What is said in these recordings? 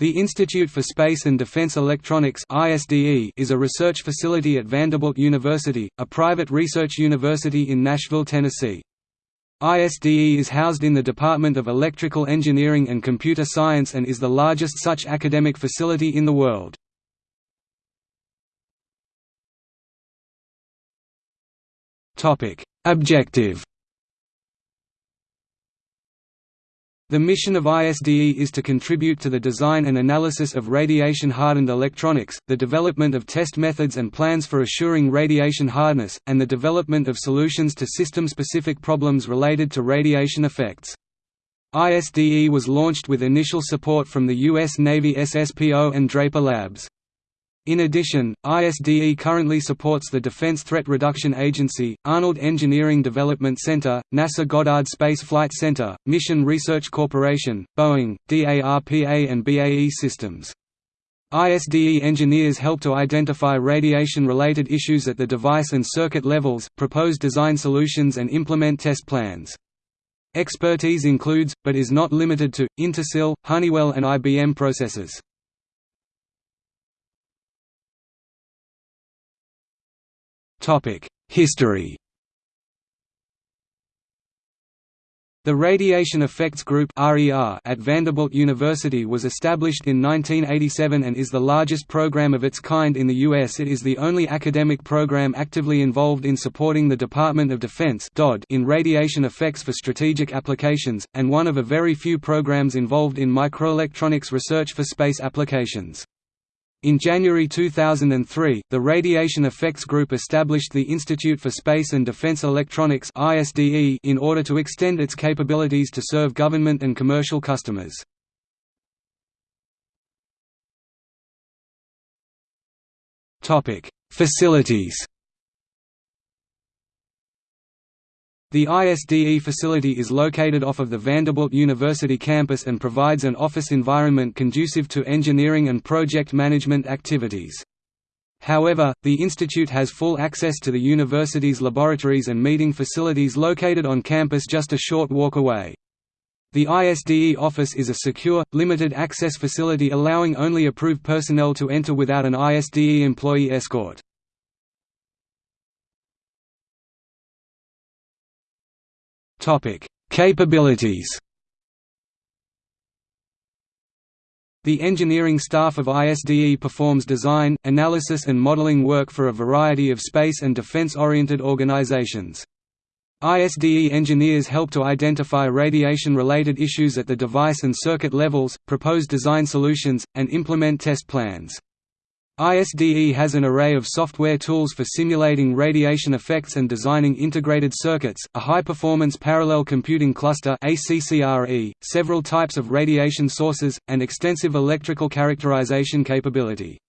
The Institute for Space and Defense Electronics is a research facility at Vanderbilt University, a private research university in Nashville, Tennessee. ISDE is housed in the Department of Electrical Engineering and Computer Science and is the largest such academic facility in the world. Objective The mission of ISDE is to contribute to the design and analysis of radiation-hardened electronics, the development of test methods and plans for assuring radiation hardness, and the development of solutions to system-specific problems related to radiation effects. ISDE was launched with initial support from the U.S. Navy SSPO and Draper Labs. In addition, ISDE currently supports the Defense Threat Reduction Agency, Arnold Engineering Development Center, NASA Goddard Space Flight Center, Mission Research Corporation, Boeing, DARPA and BAE Systems. ISDE engineers help to identify radiation-related issues at the device and circuit levels, propose design solutions and implement test plans. Expertise includes, but is not limited to, Intersil, Honeywell and IBM processors. History The Radiation Effects Group at Vanderbilt University was established in 1987 and is the largest program of its kind in the U.S. It is the only academic program actively involved in supporting the Department of Defense in radiation effects for strategic applications, and one of a very few programs involved in microelectronics research for space applications. In January 2003, the Radiation Effects Group established the Institute for Space and Defense Electronics in order to extend its capabilities to serve government and commercial customers. Facilities The ISDE facility is located off of the Vanderbilt University campus and provides an office environment conducive to engineering and project management activities. However, the institute has full access to the university's laboratories and meeting facilities located on campus just a short walk away. The ISDE office is a secure, limited-access facility allowing only approved personnel to enter without an ISDE employee escort. Topic: Capabilities. The engineering staff of ISDE performs design, analysis and modeling work for a variety of space and defense-oriented organizations. ISDE engineers help to identify radiation-related issues at the device and circuit levels, propose design solutions, and implement test plans. ISDE has an array of software tools for simulating radiation effects and designing integrated circuits, a high-performance parallel computing cluster several types of radiation sources, and extensive electrical characterization capability.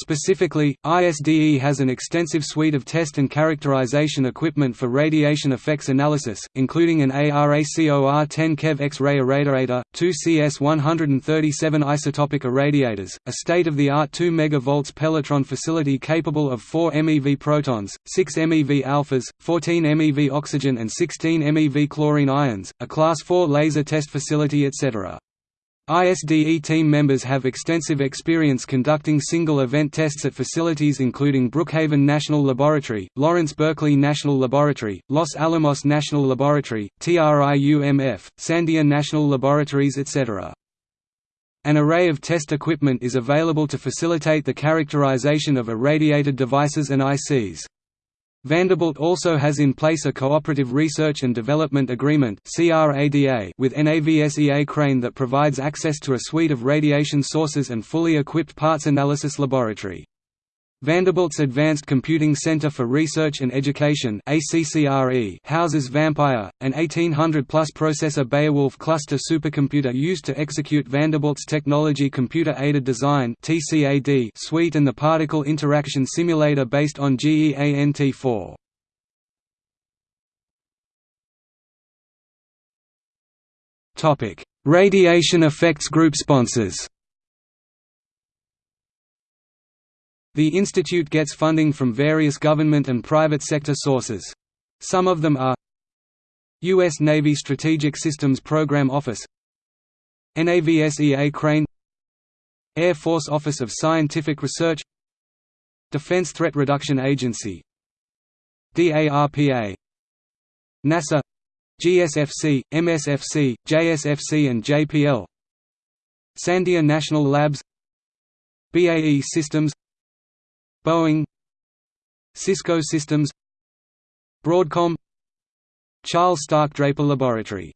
Specifically, ISDE has an extensive suite of test and characterization equipment for radiation effects analysis, including an ARACOR-10 keV X-ray irradiator, two CS-137 isotopic irradiators, a state-of-the-art 2 MV Pelletron facility capable of 4 MeV protons, 6 MeV alphas, 14 MeV oxygen and 16 MeV chlorine ions, a Class 4 laser test facility etc. ISDE team members have extensive experience conducting single-event tests at facilities including Brookhaven National Laboratory, Lawrence Berkeley National Laboratory, Los Alamos National Laboratory, TRIUMF, Sandia National Laboratories etc. An array of test equipment is available to facilitate the characterization of irradiated devices and ICs. Vanderbilt also has in place a Cooperative Research and Development Agreement with NAVSEA Crane that provides access to a suite of radiation sources and fully equipped parts analysis laboratory. Vanderbilt's Advanced Computing Center for Research and Education houses VAMPIRE, an 1800-plus processor Beowulf cluster supercomputer used to execute Vanderbilt's Technology Computer-Aided Design suite and the Particle Interaction Simulator based on GEANT4. Radiation Effects Group sponsors The institute gets funding from various government and private sector sources. Some of them are U.S. Navy Strategic Systems Program Office NAVSEA Crane Air Force Office of Scientific Research Defense Threat Reduction Agency DARPA NASA GSFC, MSFC, JSFC and JPL Sandia National Labs BAE Systems Boeing Cisco Systems Broadcom Charles Stark Draper Laboratory